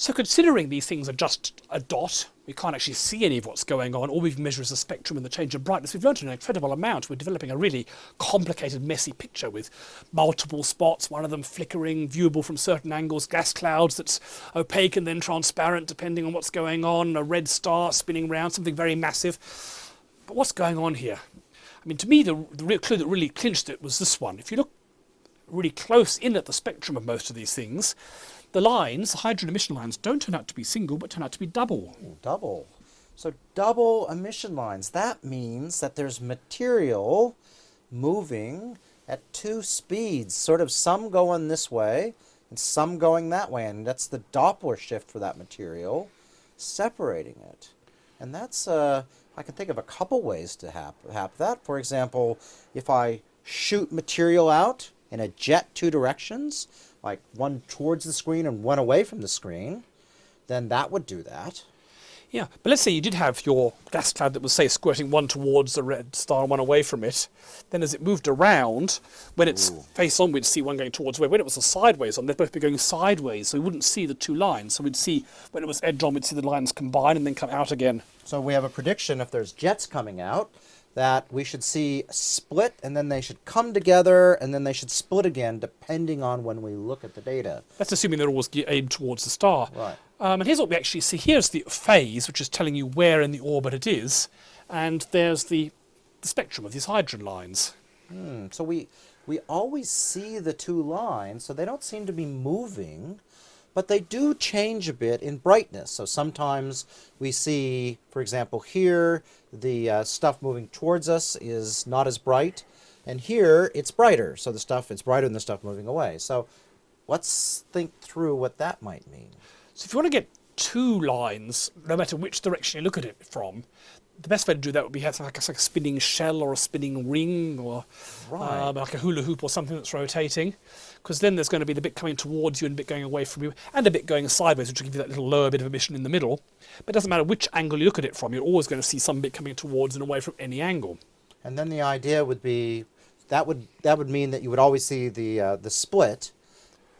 So considering these things are just a dot, we can't actually see any of what's going on. All we've measured is the spectrum and the change of brightness. We've learned an incredible amount. We're developing a really complicated, messy picture with multiple spots, one of them flickering, viewable from certain angles, gas clouds that's opaque and then transparent depending on what's going on, a red star spinning round, something very massive. But what's going on here? I mean, to me, the, the real clue that really clinched it was this one. If you look really close in at the spectrum of most of these things, the lines, the hydrogen emission lines, don't turn out to be single, but turn out to be double. Double. So double emission lines. That means that there's material moving at two speeds, sort of some going this way and some going that way. And that's the Doppler shift for that material, separating it. And that's, uh, I can think of a couple ways to have, have that. For example, if I shoot material out in a jet two directions, like one towards the screen and one away from the screen, then that would do that. Yeah, but let's say you did have your gas cloud that was, say, squirting one towards the red star and one away from it. Then as it moved around, when it's Ooh. face on, we'd see one going towards where. When it was a sideways on, they'd both be going sideways, so we wouldn't see the two lines. So we'd see, when it was edge on, we'd see the lines combine and then come out again. So we have a prediction if there's jets coming out, that we should see split and then they should come together and then they should split again depending on when we look at the data. That's assuming they're always aimed towards the star. Right. Um, and here's what we actually see. Here's the phase, which is telling you where in the orbit it is. And there's the, the spectrum of these hydrogen lines. Hmm. So we, we always see the two lines, so they don't seem to be moving but they do change a bit in brightness. So sometimes we see, for example, here, the uh, stuff moving towards us is not as bright, and here it's brighter. So the stuff, it's brighter than the stuff moving away. So let's think through what that might mean. So if you want to get two lines, no matter which direction you look at it from, the best way to do that would be have like a, like a spinning shell or a spinning ring or right. um, like a hula hoop or something that's rotating. Because then there's going to be the bit coming towards you and a bit going away from you and a bit going sideways, which will give you that little lower bit of emission in the middle. But it doesn't matter which angle you look at it from, you're always going to see some bit coming towards and away from any angle. And then the idea would be that would that would mean that you would always see the uh, the split,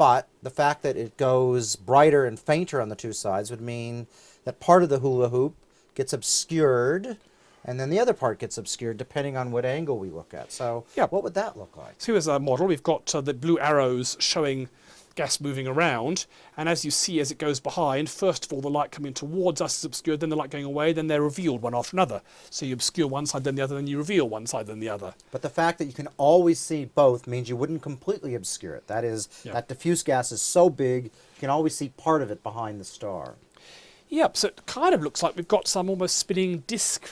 but the fact that it goes brighter and fainter on the two sides would mean that part of the hula hoop gets obscured and then the other part gets obscured depending on what angle we look at. So yeah. what would that look like? So here's our model. We've got uh, the blue arrows showing gas moving around. And as you see, as it goes behind, first of all, the light coming towards us is obscured, then the light going away, then they're revealed one after another. So you obscure one side, then the other, then you reveal one side, then the other. But the fact that you can always see both means you wouldn't completely obscure it. That is, yeah. that diffuse gas is so big, you can always see part of it behind the star. Yep, so it kind of looks like we've got some almost spinning disk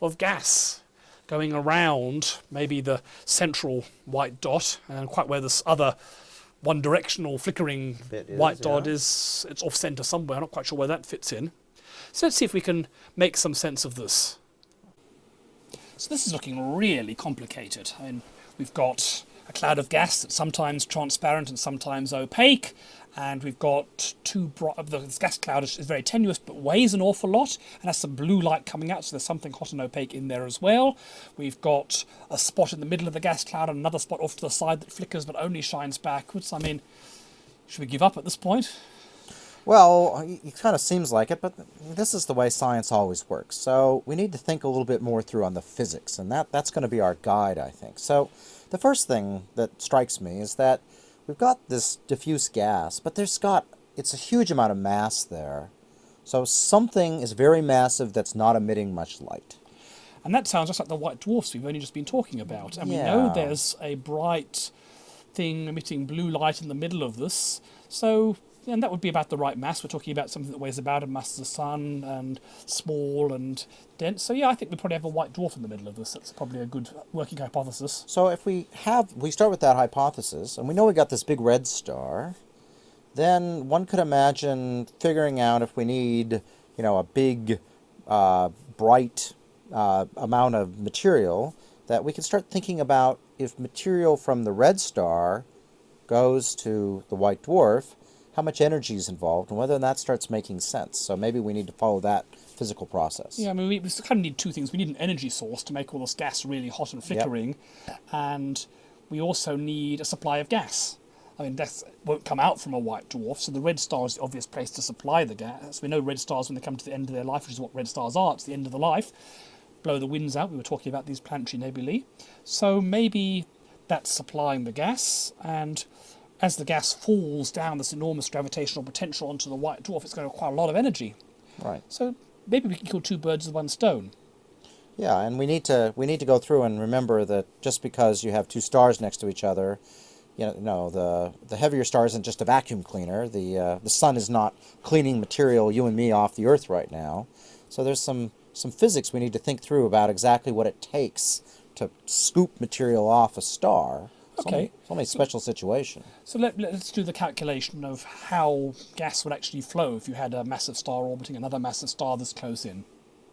of gas going around maybe the central white dot and quite where this other one directional flickering is, white dot yeah. is it's off center somewhere. I'm not quite sure where that fits in. So let's see if we can make some sense of this. So this is looking really complicated. I mean, we've got a cloud of gas that's sometimes transparent and sometimes opaque and we've got two uh, the gas cloud is, is, very tenuous but weighs an awful lot and has some blue light coming out so there's something hot and opaque in there as well we've got a spot in the middle of the gas cloud and another spot off to the side that flickers but only shines backwards i mean should we give up at this point well, it kind of seems like it, but this is the way science always works. So we need to think a little bit more through on the physics, and that, that's going to be our guide, I think. So the first thing that strikes me is that we've got this diffuse gas, but there's got, it's a huge amount of mass there. So something is very massive that's not emitting much light. And that sounds just like the white dwarfs we've only just been talking about. And yeah. we know there's a bright thing emitting blue light in the middle of this. So and that would be about the right mass. We're talking about something that weighs about a mass of the sun and small and dense. So yeah, I think we probably have a white dwarf in the middle of this. That's probably a good working hypothesis. So if we have, we start with that hypothesis, and we know we got this big red star, then one could imagine figuring out if we need, you know, a big, uh, bright uh, amount of material, that we can start thinking about if material from the red star goes to the white dwarf, how much energy is involved and whether that starts making sense. So maybe we need to follow that physical process. Yeah, I mean, we, we kind of need two things. We need an energy source to make all this gas really hot and flickering, yep. and we also need a supply of gas. I mean, death won't come out from a white dwarf, so the red star is the obvious place to supply the gas. We know red stars when they come to the end of their life, which is what red stars are. It's the end of the life. Blow the winds out. We were talking about these planetary nebulae. So maybe that's supplying the gas, and as the gas falls down this enormous gravitational potential onto the white dwarf, it's going to require a lot of energy. Right. So maybe we can kill two birds with one stone. Yeah, and we need to we need to go through and remember that just because you have two stars next to each other, you know, no, the the heavier star isn't just a vacuum cleaner. The uh, the sun is not cleaning material you and me off the Earth right now. So there's some some physics we need to think through about exactly what it takes to scoop material off a star. It's Okay. It's only a special situation. So let, let's do the calculation of how gas would actually flow if you had a massive star orbiting another massive star this close in.